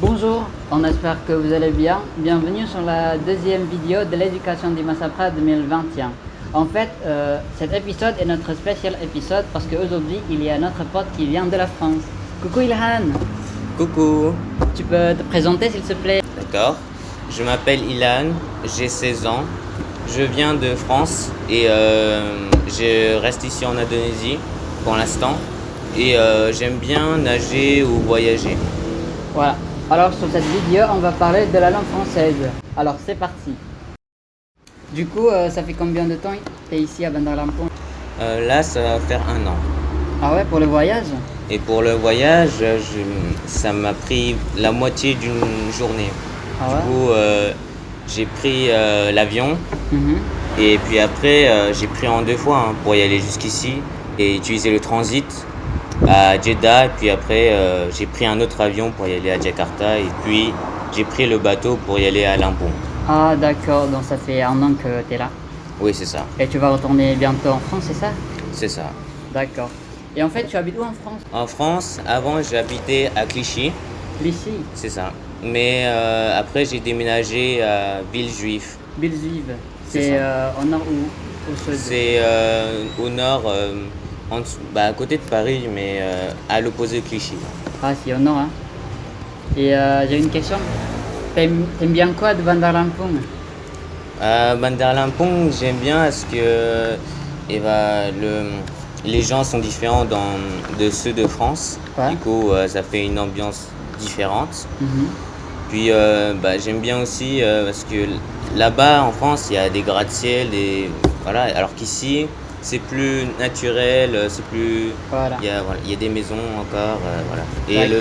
Bonjour, on espère que vous allez bien. Bienvenue sur la deuxième vidéo de l'éducation du Massapra 2021. En fait, euh, cet épisode est notre spécial épisode parce qu'aujourd'hui, il y a notre pote qui vient de la France. Coucou Ilhan, Coucou, tu peux te présenter s'il te plaît? D'accord. Je m'appelle Ilan, j'ai 16 ans. Je viens de France et euh, je reste ici en Indonésie pour l'instant. Et euh, j'aime bien nager ou voyager. Voilà. Alors sur cette vidéo, on va parler de la langue française. Alors c'est parti. Du coup, euh, ça fait combien de temps tu es ici à Bandar Lampung Euh, là, ça va faire un an. Ah ouais, pour le voyage Et pour le voyage, je- ça m'a pris la moitié d'une journée. Ah Du coup, euh, j'ai pris euh, l'avion Mhm. et puis après, euh, j'ai pris en deux fois hein, pour y aller jusqu'ici et utiliser le transit à Jeddah. Et puis après, euh, j'ai pris un autre avion pour y aller à Jakarta et puis j'ai pris le bateau pour y aller à Lampung. Ah d'accord, donc ça fait un an que tu es là. Oui, c'est ça. Et tu vas retourner bientôt en France, c'est ça? C'est ça. D'accord. Et en fait, tu habites où en France? En France, avant, j'habitais à Clichy, Ici, c'est ça. Mais euh, après, j'ai déménagé à Villejuif. Villejuif. C'est euh, au nord ou au sud? C'est au nord, en dessous- bah, à côté de Paris, mais euh, à l'opposé de Clichy. Ah, c'est au nord, hein. Et euh, j'ai une question. T'aimes bien quoi de Bandar Lampung? À Bandar Lampung, j'aime bien parce que eh ben, le, les gens sont différents dans, de ceux de France. Ouais. Du coup, euh, ça fait une ambiance différente. Mhm. Puis, euh, bah, j'aime bien aussi euh, parce que là-bas, en France, il y a des gratte-ciel, des... voilà, alors qu'ici, c'est plus naturel, euh, c'est plus... Voilà, Il y, a, voilà, il y a des maisons encore, euh, voilà. Et le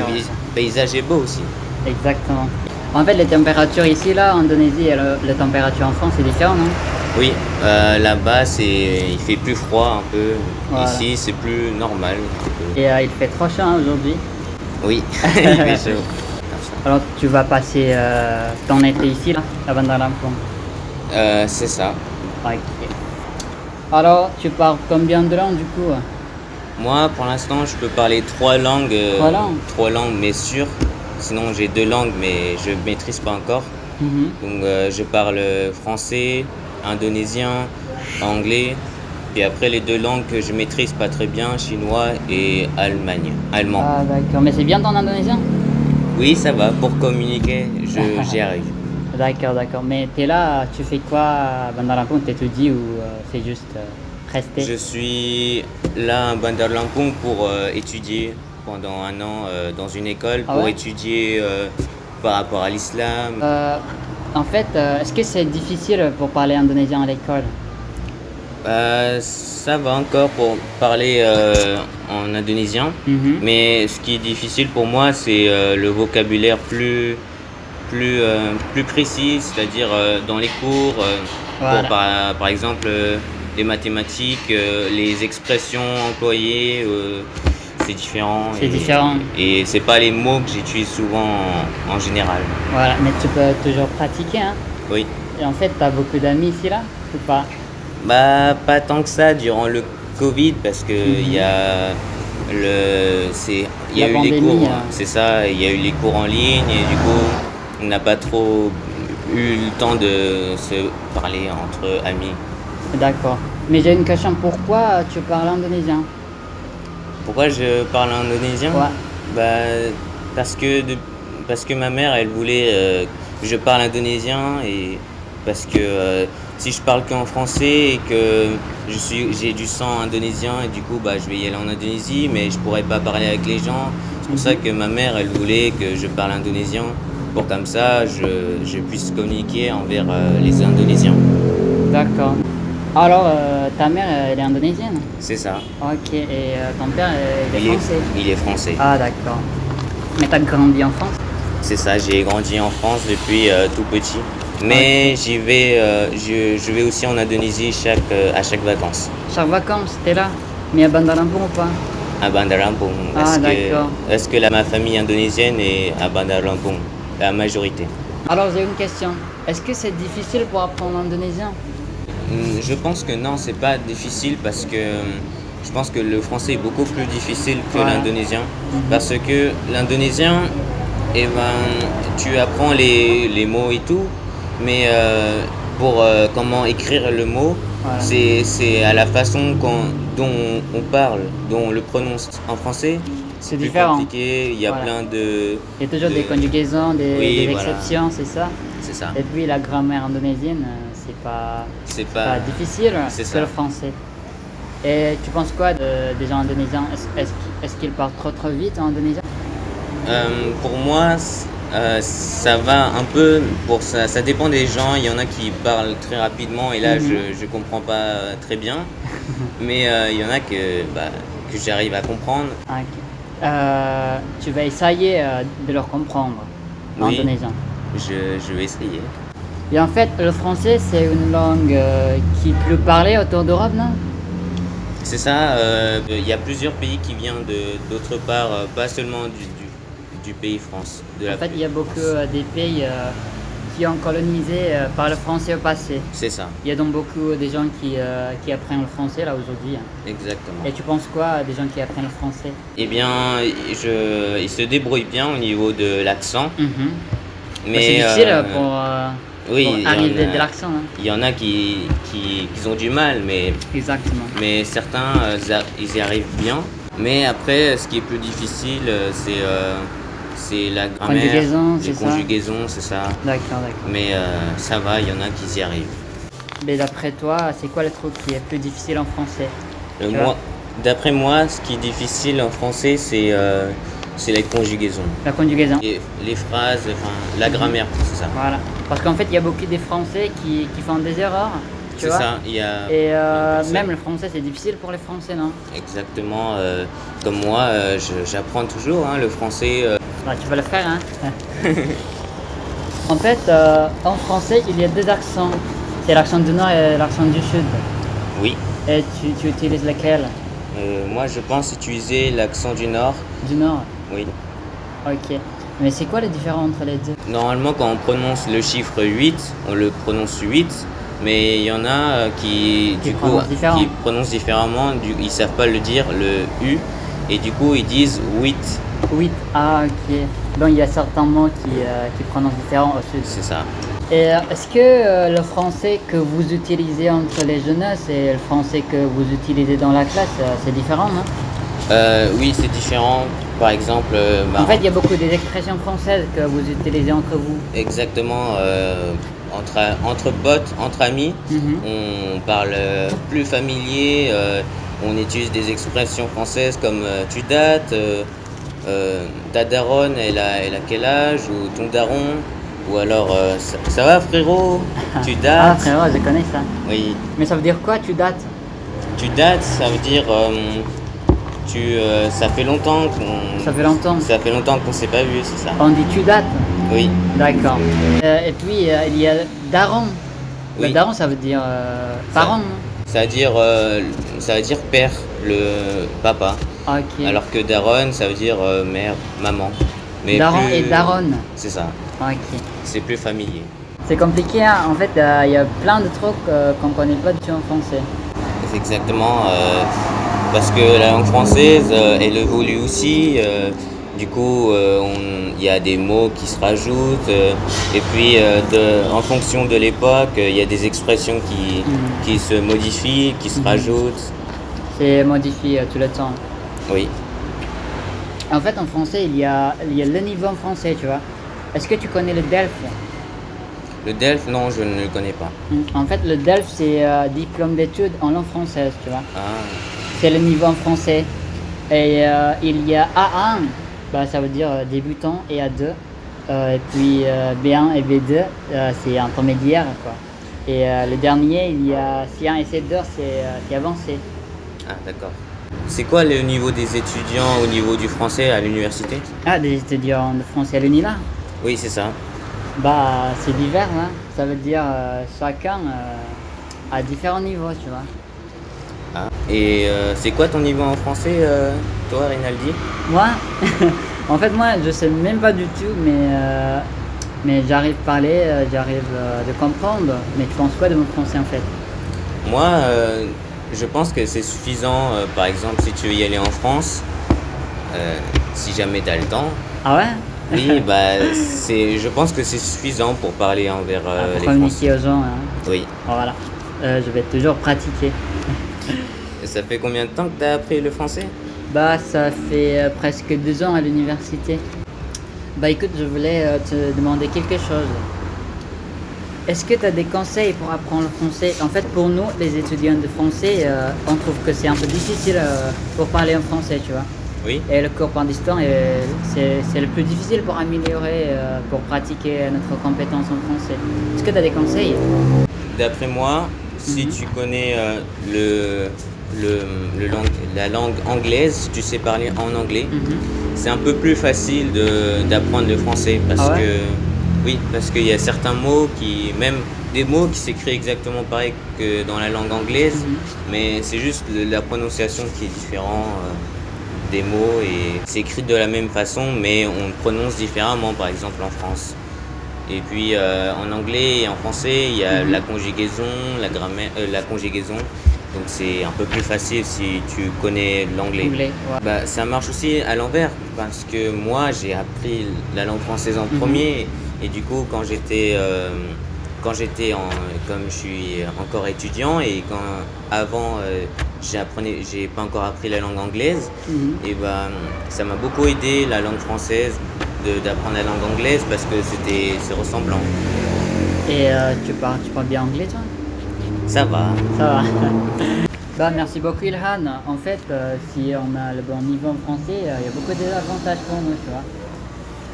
paysage est beau aussi. exactement. En fait, les températures ici, là, en Indonésie, et le- les températures en France, c'est différent, non? Oui, euh, là-bas, c'est, il fait plus froid un peu. Voilà. Ici, c'est plus normal. Et euh, il fait trop chaud hein, aujourd'hui? Oui, il fait chaud. Comme ça. Alors, tu vas passer ton été ici, là, à Bandar Lampung? Euh, c'est ça. Alors, tu parles combien de langues, du coup Moi, pour l'instant, je peux parler trois langues. euh, Trois langues Trois langues, mais sûres. Sinon, j'ai deux langues, mais je ne maîtrise pas encore. Mhm. Donc, euh, je parle français, indonésien, anglais. Puis après, les deux langues que je maîtrise pas très bien, chinois et allemagne, allemand. Ah, d'accord. Mais c'est bien ton indonésien? Oui, ça va. Pour communiquer, je, j'y arrive. D'accord, d'accord. Mais t'es là, tu fais quoi à Bandar Lampung T'étudies ou euh, c'est juste euh, rester Je suis là à Bandar Lampung pour euh, étudier pendant un an euh, dans une école Ah pour ouais? étudier euh, par rapport à l'islam. En fait, est-ce que c'est difficile pour parler indonésien à l'école? Ça va encore pour parler en indonésien, Mhm. mais ce qui est difficile pour moi, c'est le vocabulaire plus, plus, euh, plus précis, c'est-à-dire euh, dans les cours, euh, Voilà. pour, par, par exemple les mathématiques, les expressions employées, c'est différent. C'est différent. Et c'est pas les mots que j'utilise souvent en, en général. Voilà, mais tu peux toujours pratiquer. Hein. Oui. Et en fait, t'as beaucoup d'amis ici, là Ou pas? Bah, pas tant que ça durant le Covid parce que il y a le il y a La eu les cours hein. c'est ça il y a eu les cours en ligne et du coup n'a pas trop eu le temps de se parler entre amis. D'accord. Mais j'ai une question. Pourquoi tu parles indonésien? Pourquoi je parle indonésien? Ouais. Bah parce que de- parce que ma mère elle voulait euh, que je parle indonésien et parce que euh, si je parle qu'en français et que je suis j'ai du sang indonésien et du coup bah je vais y aller en Indonésie mais je pourrais pas parler avec les gens. C'est pour ça que ma mère elle voulait que je parle indonésien pour comme ça je, je puisse communiquer envers euh, les Indonésiens. D'accord. Alors, euh, ta mère, elle est indonésienne? C'est ça. Ok. Et euh, ton père, euh, il est Il est, français? il est français. Ah, d'accord. Mais t'as grandi en France? C'est ça, j'ai grandi en France depuis euh, tout petit. Mais j'y vais, euh, je, je vais aussi en Indonésie chaque, euh, à chaque vacances. Chaque vacances, t'es là? Mais à Bandar Lampung ou pas? À Bandar Lampung. Ah, d'accord. parce que la, ma famille indonésienne est à Bandar Lampung, la majorité. Alors, j'ai une question. Est-ce que c'est difficile pour apprendre l'indonésien? Hmm, Je pense que non, c'est pas difficile parce que hum, je pense que le français est beaucoup plus difficile que Voilà. l'indonésien. Parce que l'indonésien, Et ben, tu apprends les, les mots et tout, mais euh, pour euh, comment écrire le mot, Voilà. c'est à la façon dont on parle, dont on le prononce en français. C'est différent. compliqué, il y a Voilà. plein de... Il y a toujours de- des conjugaisons, des, Oui, des voilà. exceptions, c'est ça. C'est ça. Et puis la grammaire indonésienne, euh, c'est pas, C'est pas pas... difficile c'est que le français. Et tu penses quoi de- des gens indonésiens? Est-ce est-ce qu'ils- parlent trop trop vite en indonésien? Euh, pour moi, euh, ça va un peu, pour ça, ça dépend des gens. Il y en a qui parlent très rapidement et là, Mhm. je ne comprends pas très bien. Mais euh, il y en a que, bah, que j'arrive à comprendre. Ah. Euh, Tu vas essayer euh, de leur comprendre en Oui. Je, je vais essayer. Et en fait, le français, c'est une langue euh, qui est plus parlée autour d'Europe, non? C'est ça, il y a plusieurs pays qui viennent d'autre part, pas seulement du, du, du pays France. De la En fait, il y a beaucoup des pays qui ont colonisé euh, par le français au passé. C'est ça, Il y a donc beaucoup des gens qui, euh, qui apprennent le français là aujourd'hui. hein. exactement. Et tu penses quoi des gens qui apprennent le français? Eh bien, je, ils se débrouillent bien au niveau de l'accent. Mhm. Mais Bah, C'est difficile euh, pour, oui, pour arriver a- de l'accent. hein. Il y en a qui, qui, qui ont du mal, mais, Exactement. mais certains, ils y arrivent bien. Mais après, ce qui est plus difficile, c'est c'est la grammaire, Conjugaison, les c'est ça conjugaisons, c'est ça. D'accord, d'accord. Mais euh, ça va, il y en a qui y arrivent. Mais d'après toi, c'est quoi le truc qui est plus difficile en français? Euh, moi, D'après moi, ce qui est difficile en français, c'est euh, les conjugaisons. La conjugaison. Et les phrases, enfin, la grammaire, c'est ça. Voilà. Parce qu'en fait, il y a beaucoup de Français qui, qui font des erreurs. C'est ça, il y a... Et euh, même le français, c'est difficile pour les Français, non? Exactement, euh, comme moi, euh, j'apprends toujours hein, le français. Bah, Tu vas le faire, hein En fait, euh, en français, il y a deux accents. C'est l'accent du nord et l'accent du sud. oui. Et tu, tu utilises lequel? Euh, moi, je pense utiliser l'accent du Nord. Du nord? Oui. Ok. Mais c'est quoi la différence entre les deux? Normalement, quand on prononce le chiffre 8, on le prononce 8. Mais il y en a euh, qui, Qui du coup, prononcent qui prononcent différemment. Du, ils savent pas le dire, le U. Et du coup, ils disent 8. Oui. Ah, ok. Donc il y a certains mots qui, euh, qui prononcent différent au sud. C'est ça. Et euh, est-ce que euh, le français que vous utilisez entre les jeunesses et le français que vous utilisez dans la classe, c'est différent, non? Euh, oui, c'est différent. Par exemple, euh, bah, En fait, il y a beaucoup des expressions françaises que vous utilisez entre vous. exactement entre, entre potes, entre amis. Mhm. On parle plus familier, on utilise des expressions françaises comme tu dates, euh, ta daronne, elle a, elle a quel âge, ou ton daron, ou alors euh, ça, ça va frérot, tu Ah, dates? frérot, je connais ça. oui, Mais ça veut dire quoi, tu dates? Tu dates, ça veut dire euh, tu, euh, ça fait longtemps qu'on. Ça fait longtemps. Ça fait longtemps qu'on s'est pas vu, c'est ça. On dit tu dates? Oui, D'accord. Euh, et puis, il y a daron. Le Oui. daron, ça veut dire parent, ça veut dire, ça veut dire père, le papa. Ok. Alors que daronne, ça veut dire euh, mère, maman. Mais daron plus- et daronne. C'est ça, Ok. c'est plus familier. C'est compliqué, hein. en fait, euh, il y a plein de trucs euh, qu'on connaît pas du tout en français. C'est exactement euh, parce que la langue française, elle évolue aussi. du coup, il y a des mots qui se rajoutent. et puis, de- en fonction de l'époque, il y a des expressions qui, Mhm. qui se modifient, qui se Mhm. rajoutent. C'est modifié tout le temps. Oui. En fait, en français, il y a, il y a le niveau en français, tu vois. Est-ce que tu connais le DELF Le DELF, non, je ne le connais pas. En fait, le DELF, c'est euh, diplôme d'études en langue française, tu vois. Ah, C'est le niveau en français. Et euh, il y a A1, bah, ça veut dire euh, débutant, et A2. Euh, et puis euh, B1 et B2, euh, c'est intermédiaire, quoi. Et le dernier, il y a C1 et C2, c'est euh, c'est avancé. ah d'accord. C'est quoi le niveau des étudiants au niveau du français à l'université? Ah, des étudiants de français à l'UNILA Oui, c'est ça. Bah, c'est divers, hein. Ça veut dire euh, chacun euh, à différents niveaux, tu vois. Ah. Et euh, c'est quoi ton niveau en français, euh, toi, Rinaldi? Moi, en fait, moi, je sais même pas du tout, mais, euh, mais j'arrive à parler, euh, j'arrive euh, de comprendre. Mais tu penses quoi de mon français, en fait? Moi, euh, je pense que c'est suffisant, euh, par exemple, si tu veux y aller en France, euh, si jamais tu as le temps. Ah ouais? Oui, bah, c'est, je pense que c'est suffisant pour parler envers euh, les communiquer aux gens. hein. Oui. Voilà. Euh, je vais toujours pratiquer. Et ça fait combien de temps que tu as appris le français? Bah, ça fait presque deux ans à l'université. Bah, écoute, je voulais te demander quelque chose. Est-ce que tu as des conseils pour apprendre le français? En fait, pour nous, les étudiants de français, euh, on trouve que c'est un peu difficile euh, pour parler en français, tu vois. Oui. Et le cours est c'est le plus difficile pour améliorer, euh, pour pratiquer notre compétence en français. Est-ce que tu as des conseils? D'après moi, si Mhm. tu connais le, le, le langue- la langue anglaise, si tu sais parler en anglais, Mhm. c'est un peu plus facile d'apprendre le français parce Ah ouais? que oui, parce qu'il y a certains mots qui, même des mots qui s'écrivent exactement pareil que dans la langue anglaise, Mhm. mais c'est juste la prononciation qui est différente euh, des mots et c'est écrit de la même façon, mais on le prononce différemment, par exemple en France. Et puis euh, en anglais et en français, il y a Mhm. la conjugaison, la grammaire, euh, la conjugaison. Donc c'est un peu plus facile si tu connais l'anglais. Anglais, ouais. Bah, ça marche aussi à l'envers parce que moi j'ai appris la langue française en Mhm. premier et du coup quand j'étais euh, quand j'étais en comme je suis encore étudiant et quand avant euh, j'apprenais j'ai pas encore appris la langue anglaise Mhm. et ben ça m'a beaucoup aidé la langue française d'apprendre la langue anglaise parce que c'était c'est ressemblant. Et euh, tu, parles, tu parles bien anglais, toi? Ça va. Ça va. bah, merci beaucoup, Ilhan. En fait, euh, si on a le bon niveau en français, euh, il y a beaucoup d'avantages pour nous, tu vois.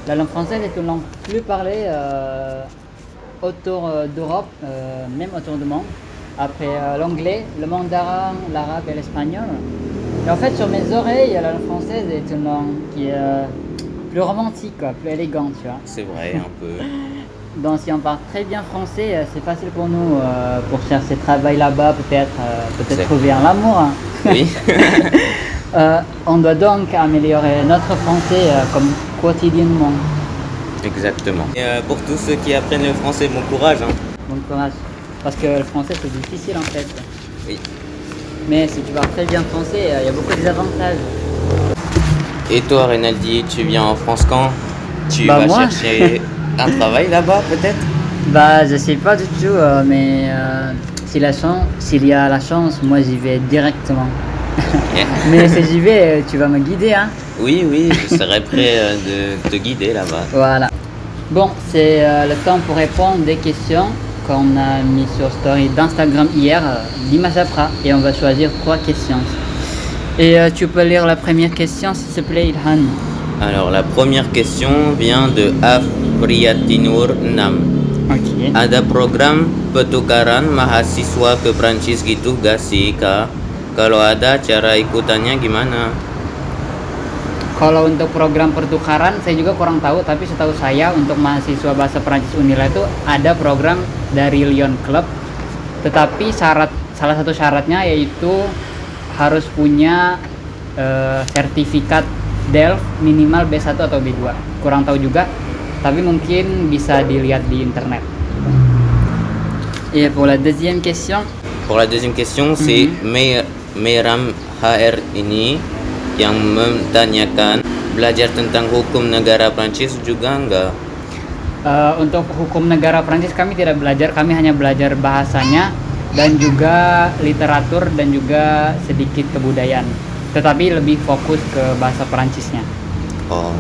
La langue française est une langue plus parlée euh, autour euh, d'Europe, euh, même autour du monde. Après euh, l'anglais, le mandarin, l'arabe et l'espagnol. Et en fait, sur mes oreilles, la langue française est une langue qui est plus romantique, quoi, plus élégante, tu vois. C'est vrai un peu. Donc si on parle très bien français, c'est facile pour nous euh, pour chercher travail là-bas, peut-être euh, trouver un amour. hein. Oui. Euh, on doit donc améliorer notre français comme quotidiennement. Exactement. Et euh, pour tous ceux qui apprennent le français, bon courage. hein. Bon courage. Parce que le français c'est difficile en fait. Oui. Mais si tu parles très bien français, euh, il y a beaucoup d'avantages. Et toi, Renaldi, tu viens en France quand? Tu Bah, vas moi chercher un travail là-bas, peut-être? Bah je sais pas du tout, euh, mais euh, s'il y a la chance, moi j'y vais directement. mais si j'y vais, tu vas me guider, hein. Oui, oui, je serai prêt euh, de te guider là-bas. Voilà. Bon, c'est euh, le temps pour répondre des questions qu'on a mis sur story d'Instagram hier, euh, Apra, et on va choisir trois questions. Et euh, tu peux lire la première question, s'il te plaît, Ilhan. Alors, la première question vient de Afriatinur Nam. Ok. Ada program pertukaran mahasiswa ke Prancis gitu gak sih, Kak? Kalau ada, cara ikutannya gimana? Kalau untuk program pertukaran, saya juga kurang tahu, tapi setahu saya untuk mahasiswa bahasa Perancis Unila itu ada program dari Lyon Club, tetapi syarat salah satu syaratnya yaitu harus punya eh, sertifikat DELF minimal B1 atau B2. Kurang tahu juga, tapi mungkin bisa dilihat di internet. Et pour la deuxième question, Pour la deuxième question, c'est Mer- Meram HR ini yang menanyakan belajar tentang hukum negara Prancis juga enggak? Eh, untuk hukum negara Prancis kami tidak belajar, kami hanya belajar bahasanya dan juga literatur dan juga sedikit kebudayaan. Tetapi lebih fokus ke bahasa Perancisnya. Oh.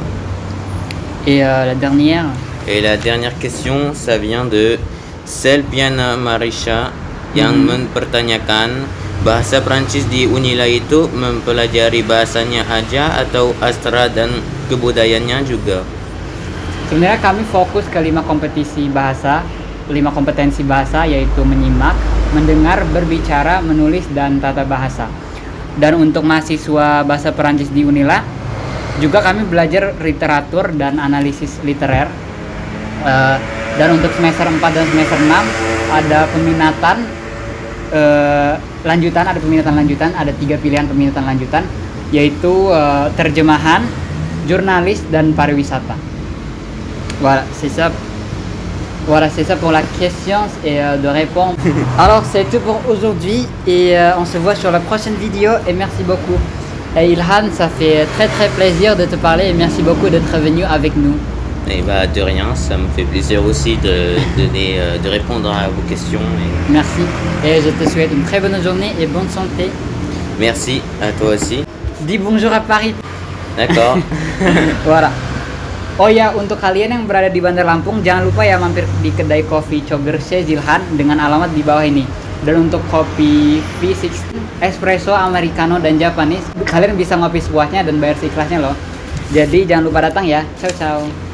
Et euh, la dernière, Et la dernière question, ça vient de Selpiana Marisha yang Mhm. mempertanyakan bahasa Prancis di Unila itu mempelajari bahasanya aja atau astra dan kebudayaannya juga? sebenarnya kami fokus ke lima kompetisi bahasa, lima kompetensi bahasa yaitu menyimak, mendengar, berbicara, menulis dan tata bahasa. Dan untuk mahasiswa bahasa Perancis di Unila juga kami belajar literatur dan analisis literer. Eh, dan untuk semester 4 dan semester 6 ada peminatan lanjutan, ada peminatan lanjutan, ada tiga pilihan peminatan lanjutan yaitu terjemahan, jurnalis dan pariwisata. Voilà, c'est ça. Voilà, c'est ça pour la question et euh, de répondre. Alors, c'est tout pour aujourd'hui et euh, on se voit sur la prochaine vidéo et merci beaucoup. Et Ilhan, ça fait très très plaisir de te parler et merci beaucoup d'être venu avec nous. Et bah de rien, ça me fait plaisir aussi de donner, euh, de répondre à vos questions. Et Merci. Et je te souhaite une très bonne journée et bonne santé. merci à toi aussi. Dis bonjour à Paris. D'accord. Voilà. Oh ya, untuk kalian yang berada di Bandar Lampung, jangan lupa ya mampir di kedai kopi Cogerse Zilhan dengan alamat di bawah ini. Dan untuk kopi V60, espresso, americano, dan Japanese, kalian bisa ngopi sepuasnya dan bayar seikhlasnya loh. Jadi jangan lupa datang ya. Ciao ciao.